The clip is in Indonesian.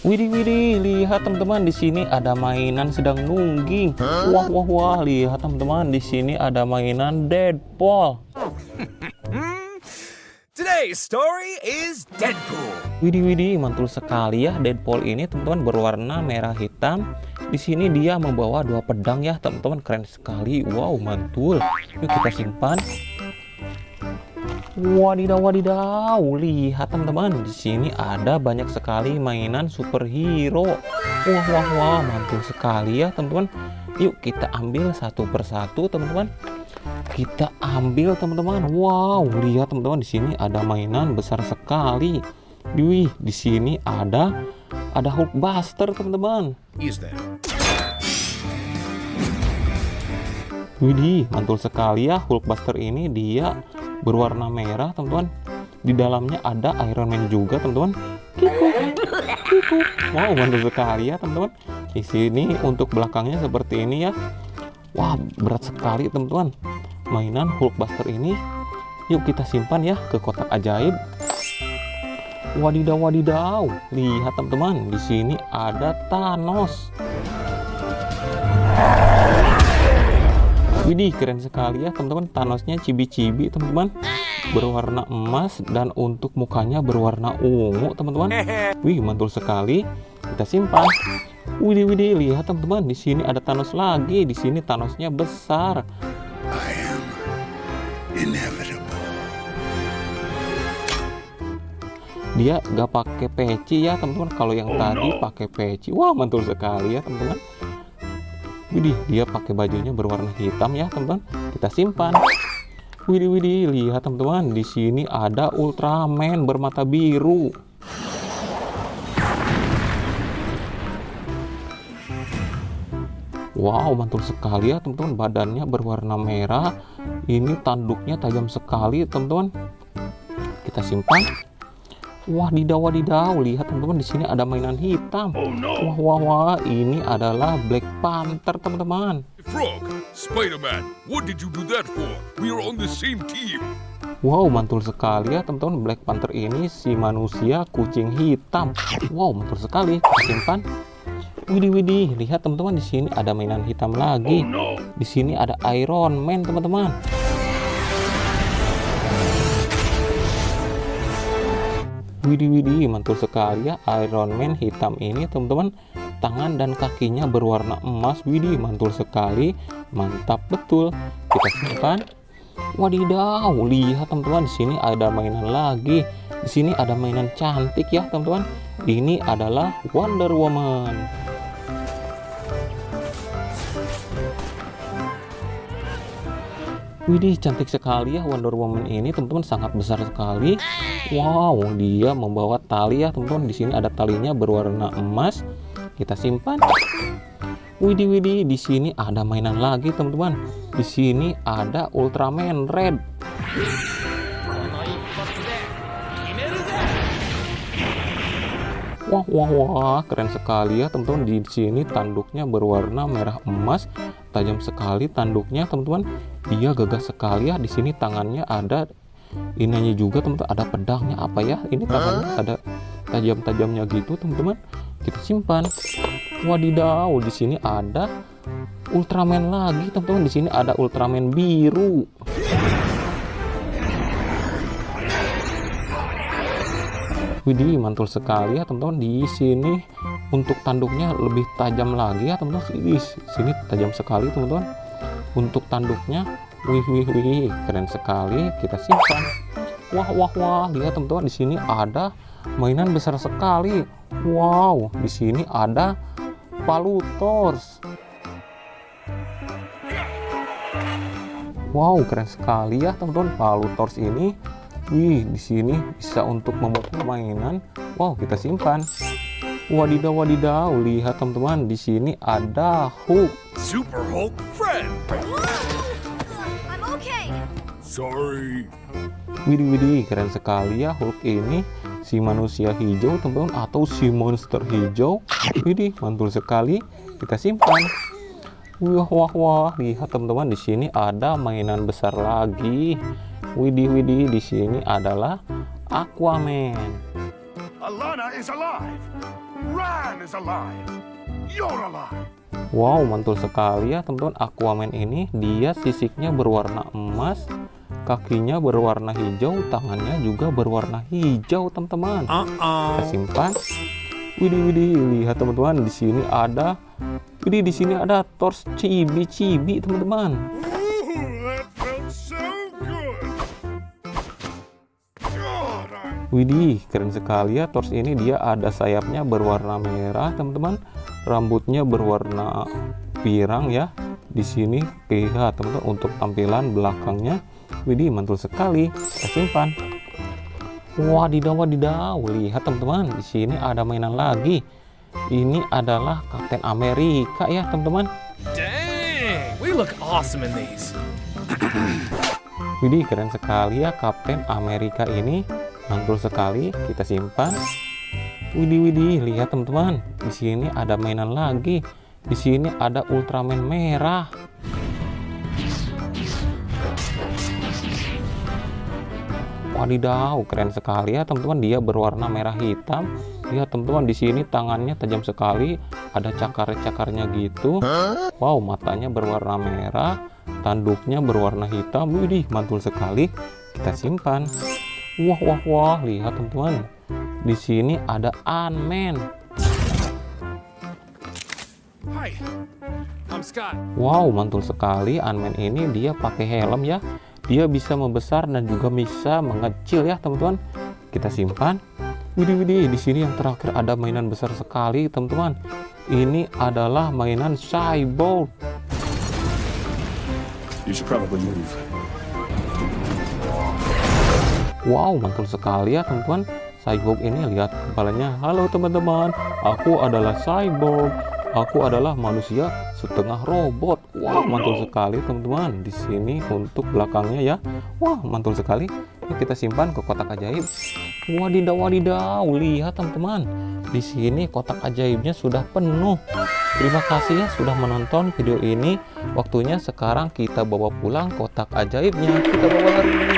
Widih widih, lihat teman-teman di sini ada mainan sedang nungging. Wah wah wah, lihat teman-teman di sini ada mainan Deadpool. Today's story is Deadpool. Widih widih, mantul sekali ya Deadpool ini teman-teman berwarna merah hitam. Di sini dia membawa dua pedang ya teman-teman, keren sekali. Wow, mantul. Yuk kita simpan. Wadidaw wadidaw, lihat teman-teman, di sini ada banyak sekali mainan superhero. Wah wah wah, mantul sekali ya teman-teman. Yuk kita ambil satu persatu teman-teman. Kita ambil teman-teman. Wow, lihat teman-teman di sini ada mainan besar sekali. Wih, di sini ada ada Hulkbuster teman-teman. Widih, mantul sekali ya Hulkbuster ini dia berwarna merah teman-teman. Di dalamnya ada Iron Man juga teman-teman. Wow mantul sekali ya teman-teman. Di sini untuk belakangnya seperti ini ya. Wah berat sekali teman-teman. Mainan Hulkbuster ini yuk kita simpan ya ke kotak ajaib. Wadidaw wadidaw lihat teman-teman di sini ada Thanos Widih keren sekali ya teman-teman. Thanosnya cibi-cibi teman-teman. Berwarna emas dan untuk mukanya berwarna ungu teman-teman. Wih mantul sekali. Kita simpan. Widih widih lihat teman-teman. Di sini ada Thanos lagi. Di sini Thanosnya besar. I am inevitable. dia gak pakai peci ya teman-teman. Kalau yang tadi pakai peci. Wah mantul sekali ya teman-teman Widih, dia pakai bajunya berwarna hitam ya, teman-teman. Kita simpan. Widih, widih, lihat teman-teman, di sini ada Ultraman bermata biru. Wow, mantul sekali ya, teman-teman. Badannya berwarna merah. Ini tanduknya tajam sekali, teman-teman. Kita simpan. Wah, didaw, wadidaw. Lihat teman-teman di sini ada mainan hitam. Wah, wah, wah. Ini adalah Black Panther, teman-teman. Frog, Spider-Man, what did you do that for? We are on the same team. Wow, mantul sekali ya teman-teman. Black Panther ini si manusia kucing hitam. Wow, mantul sekali. Simpan. Widih, widih. Lihat teman-teman di sini ada mainan hitam lagi. Di sini ada Iron Man, teman-teman. Widih, widih. Mantul sekali ya Iron Man hitam ini, teman-teman. Tangan dan kakinya berwarna emas. Widih, mantul sekali. Mantap betul. Kita simpan. Wadidaw, lihat teman-teman di sini ada mainan lagi. Di sini ada mainan cantik ya, teman-teman. Ini adalah Wonder Woman. Widih, cantik sekali ya Wonder Woman ini, teman-teman sangat besar sekali. Wow, dia membawa tali ya, teman-teman. Di sini ada talinya berwarna emas. Kita simpan. Widih, widih, di sini ada mainan lagi, teman-teman. Di sini ada Ultraman Red. Wah, wah, wah, keren sekali ya, teman-teman. Di sini tanduknya berwarna merah emas, tajam sekali tanduknya, teman-teman. Dia gagah sekali ya. Di sini tangannya ada ininya juga, teman-teman. Ada pedangnya apa ya? Ini tangannya ada tajam-tajamnya gitu, teman-teman. Kita simpan. Wadidaw, di sini ada Ultraman lagi, teman-teman. Di sini ada Ultraman biru. Widih, mantul sekali ya teman-teman. Di sini untuk tanduknya lebih tajam lagi ya teman-teman. Di sini tajam sekali teman-teman. Untuk tanduknya, wih wih wih, keren sekali. Kita simpan. Wah wah wah, lihat teman-teman di sini ada mainan besar sekali. Wow, di sini ada Palutors. Wow, keren sekali ya teman-teman Palutors ini. Wih, di sini bisa untuk memukul mainan. Wow, kita simpan. Wadidaw, wadidaw. Lihat teman-teman, di sini ada Hulk. Super Hulk friend. I'm okay. Sorry. Widih, widih, keren sekali ya Hulk ini. Si manusia hijau, teman-teman, atau si monster hijau. Widih, mantul sekali. Kita simpan. Wah, wah, wah. Lihat teman-teman, di sini ada mainan besar lagi. Widih, widih, di sini adalah Aquaman. Alana is alive. Run! man is alive. You're alive. Wow, mantul sekali ya teman-teman. Aquaman ini dia sisiknya berwarna emas, kakinya berwarna hijau, tangannya juga berwarna hijau, teman-teman. Kita simpan. Widih, widih, lihat teman-teman, di sini ada Widih, di sini ada torch cibi-cibi, teman-teman. Widih, keren sekali ya torch ini dia ada sayapnya berwarna merah, teman-teman. Rambutnya berwarna pirang ya. Di sini lihat teman-teman untuk tampilan belakangnya. Widih, mantul sekali. Kita simpan. Wadidaw, wadidaw. Lihat teman-teman, di sini ada mainan lagi. Ini adalah Kapten Amerika ya, teman-teman. Dang, we look awesome in these. Widih, keren sekali ya Kapten Amerika ini. Mantul sekali. Kita simpan. Widih, widih, lihat teman-teman. Di sini ada mainan lagi. Di sini ada Ultraman merah. Wadidaw, keren sekali ya teman-teman. Dia berwarna merah hitam. Lihat teman-teman di sini tangannya tajam sekali. Ada cakar-cakarnya gitu. Wow, matanya berwarna merah. Tanduknya berwarna hitam. Widih, mantul sekali. Kita simpan. Wah, wah, wah. Lihat teman-teman. Di sini ada Ant-Man. Hi, I'm Scott. Wow, mantul sekali. Ant-Man ini dia pakai helm ya. Dia bisa membesar dan juga bisa mengecil ya, teman-teman. Kita simpan. Widih, widih. Di sini yang terakhir ada mainan besar sekali, teman-teman. Ini adalah mainan Cyborg. You should probably move. Wow, mantul sekali ya, teman-teman. Cyborg ini lihat kepalanya. Halo teman-teman, aku adalah Cyborg. Aku adalah manusia setengah robot. Wah, mantul sekali teman-teman. Di sini untuk belakangnya ya. Wah, mantul sekali. Yuk kita simpan ke kotak ajaib. Wadidaw, wadidaw. Lihat teman-teman. Di sini kotak ajaibnya sudah penuh. Terima kasih ya sudah menonton video ini. Waktunya sekarang kita bawa pulang kotak ajaibnya. Kita bawa lari.